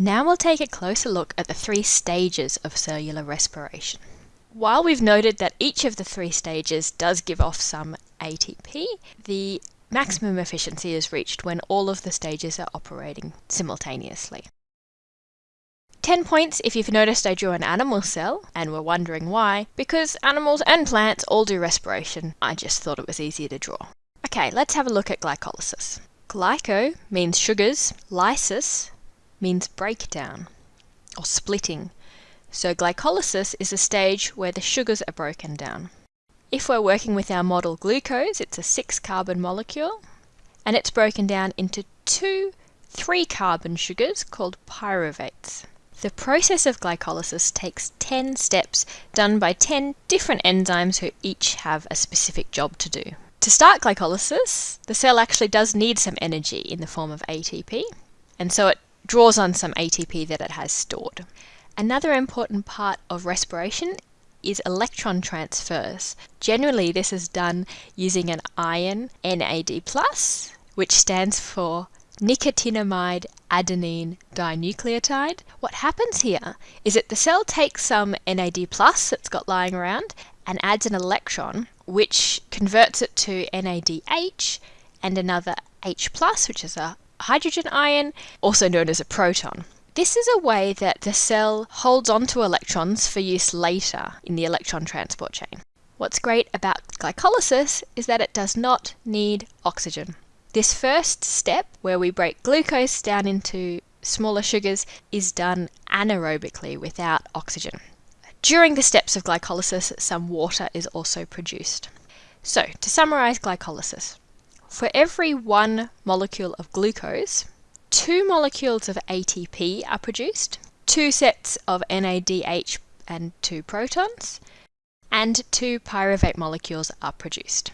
Now we'll take a closer look at the three stages of cellular respiration. While we've noted that each of the three stages does give off some ATP, the maximum efficiency is reached when all of the stages are operating simultaneously. 10 points if you've noticed I drew an animal cell and were wondering why, because animals and plants all do respiration. I just thought it was easier to draw. Okay, let's have a look at glycolysis. Glyco means sugars, lysis means breakdown or splitting. So glycolysis is a stage where the sugars are broken down. If we're working with our model glucose, it's a six carbon molecule and it's broken down into two three carbon sugars called pyruvates. The process of glycolysis takes 10 steps done by 10 different enzymes who each have a specific job to do. To start glycolysis, the cell actually does need some energy in the form of ATP, and so it draws on some ATP that it has stored. Another important part of respiration is electron transfers. Generally, this is done using an ion NAD+, which stands for nicotinamide adenine dinucleotide. What happens here is that the cell takes some NAD that's got lying around and adds an electron which converts it to NADH and another H which is a hydrogen ion, also known as a proton. This is a way that the cell holds onto electrons for use later in the electron transport chain. What's great about glycolysis is that it does not need oxygen. This first step, where we break glucose down into smaller sugars, is done anaerobically without oxygen. During the steps of glycolysis, some water is also produced. So, to summarize glycolysis, for every one molecule of glucose, two molecules of ATP are produced, two sets of NADH and two protons, and two pyruvate molecules are produced.